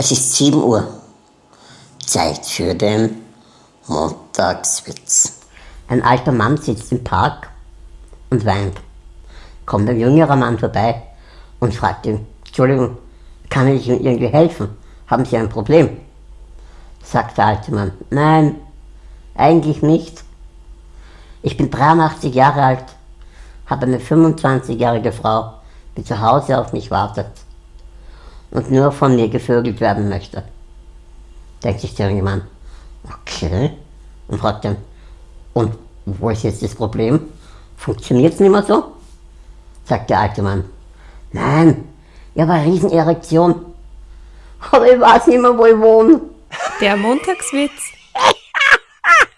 Es ist 7 Uhr. Zeit für den Montagswitz. Ein alter Mann sitzt im Park und weint. Kommt ein jüngerer Mann vorbei und fragt ihn, Entschuldigung, kann ich Ihnen irgendwie helfen? Haben Sie ein Problem? Sagt der alte Mann, nein, eigentlich nicht. Ich bin 83 Jahre alt, habe eine 25-jährige Frau, die zu Hause auf mich wartet und nur von mir gevögelt werden möchte. Denkt sich der junge Mann, okay, und fragt dann, und wo ist jetzt das Problem? Funktioniert es nicht mehr so? Sagt der alte Mann, nein, ich habe eine Riesenerektion, aber ich weiß nicht mehr, wo ich wohne. Der Montagswitz